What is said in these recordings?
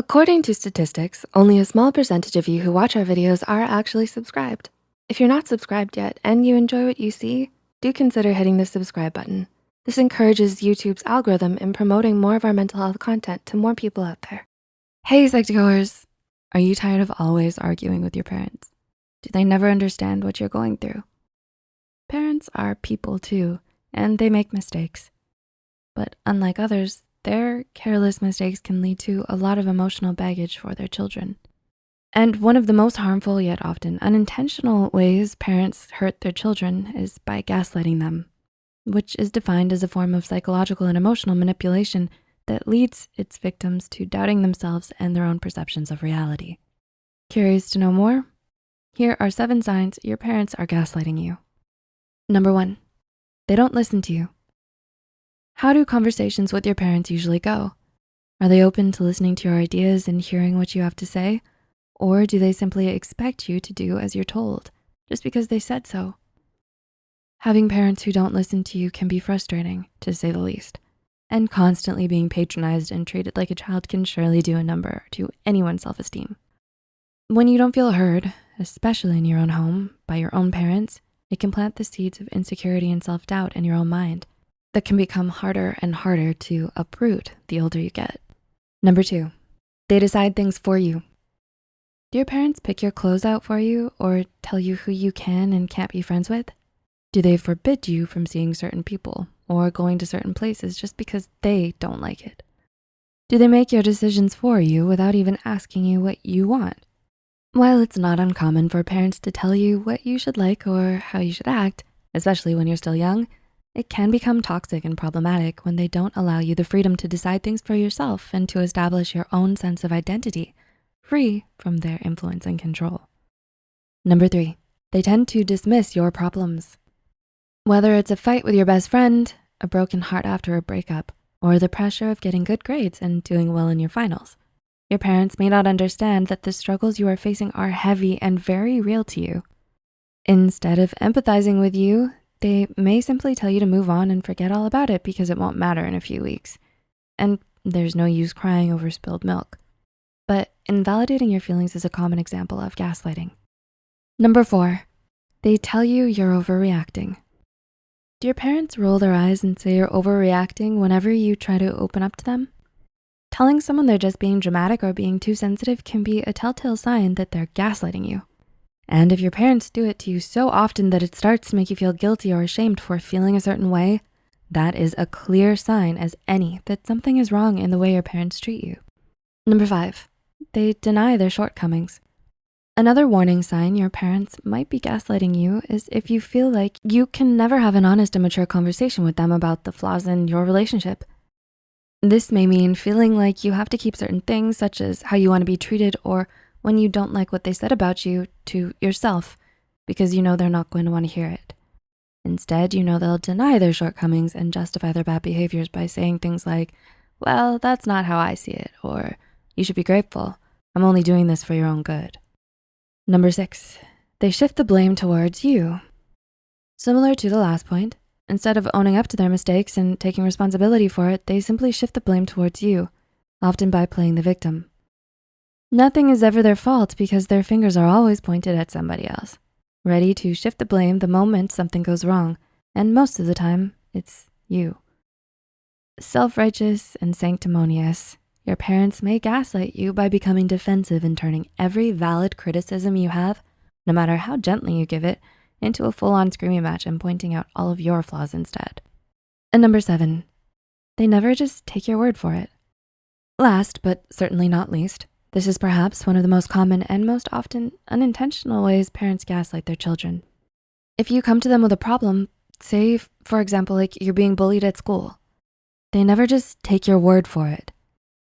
According to statistics, only a small percentage of you who watch our videos are actually subscribed. If you're not subscribed yet and you enjoy what you see, do consider hitting the subscribe button. This encourages YouTube's algorithm in promoting more of our mental health content to more people out there. Hey, Psych2Goers, are you tired of always arguing with your parents? Do they never understand what you're going through? Parents are people too, and they make mistakes. But unlike others, their careless mistakes can lead to a lot of emotional baggage for their children. And one of the most harmful yet often unintentional ways parents hurt their children is by gaslighting them, which is defined as a form of psychological and emotional manipulation that leads its victims to doubting themselves and their own perceptions of reality. Curious to know more? Here are seven signs your parents are gaslighting you. Number one, they don't listen to you. How do conversations with your parents usually go? Are they open to listening to your ideas and hearing what you have to say? Or do they simply expect you to do as you're told just because they said so? Having parents who don't listen to you can be frustrating, to say the least. And constantly being patronized and treated like a child can surely do a number to anyone's self-esteem. When you don't feel heard, especially in your own home, by your own parents, it can plant the seeds of insecurity and self-doubt in your own mind that can become harder and harder to uproot the older you get. Number two, they decide things for you. Do your parents pick your clothes out for you or tell you who you can and can't be friends with? Do they forbid you from seeing certain people or going to certain places just because they don't like it? Do they make your decisions for you without even asking you what you want? While it's not uncommon for parents to tell you what you should like or how you should act, especially when you're still young, it can become toxic and problematic when they don't allow you the freedom to decide things for yourself and to establish your own sense of identity, free from their influence and control. Number three, they tend to dismiss your problems. Whether it's a fight with your best friend, a broken heart after a breakup, or the pressure of getting good grades and doing well in your finals, your parents may not understand that the struggles you are facing are heavy and very real to you. Instead of empathizing with you, they may simply tell you to move on and forget all about it because it won't matter in a few weeks. And there's no use crying over spilled milk. But invalidating your feelings is a common example of gaslighting. Number four, they tell you you're overreacting. Do your parents roll their eyes and say you're overreacting whenever you try to open up to them? Telling someone they're just being dramatic or being too sensitive can be a telltale sign that they're gaslighting you. And if your parents do it to you so often that it starts to make you feel guilty or ashamed for feeling a certain way, that is a clear sign as any that something is wrong in the way your parents treat you. Number five, they deny their shortcomings. Another warning sign your parents might be gaslighting you is if you feel like you can never have an honest and mature conversation with them about the flaws in your relationship. This may mean feeling like you have to keep certain things such as how you wanna be treated or when you don't like what they said about you to yourself because you know they're not going to wanna hear it. Instead, you know they'll deny their shortcomings and justify their bad behaviors by saying things like, well, that's not how I see it, or you should be grateful. I'm only doing this for your own good. Number six, they shift the blame towards you. Similar to the last point, instead of owning up to their mistakes and taking responsibility for it, they simply shift the blame towards you, often by playing the victim. Nothing is ever their fault because their fingers are always pointed at somebody else, ready to shift the blame the moment something goes wrong. And most of the time, it's you. Self-righteous and sanctimonious, your parents may gaslight you by becoming defensive and turning every valid criticism you have, no matter how gently you give it, into a full-on screaming match and pointing out all of your flaws instead. And number seven, they never just take your word for it. Last, but certainly not least, this is perhaps one of the most common and most often unintentional ways parents gaslight their children. If you come to them with a problem, say, for example, like you're being bullied at school, they never just take your word for it.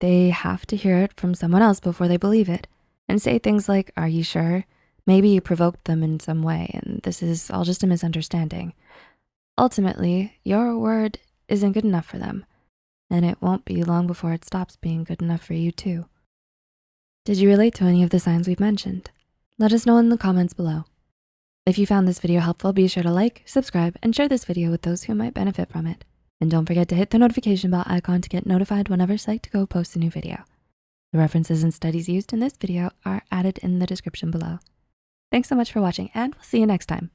They have to hear it from someone else before they believe it and say things like, are you sure? Maybe you provoked them in some way and this is all just a misunderstanding. Ultimately, your word isn't good enough for them and it won't be long before it stops being good enough for you too. Did you relate to any of the signs we've mentioned? Let us know in the comments below. If you found this video helpful, be sure to like, subscribe, and share this video with those who might benefit from it. And don't forget to hit the notification bell icon to get notified whenever Psych2Go posts a new video. The references and studies used in this video are added in the description below. Thanks so much for watching and we'll see you next time.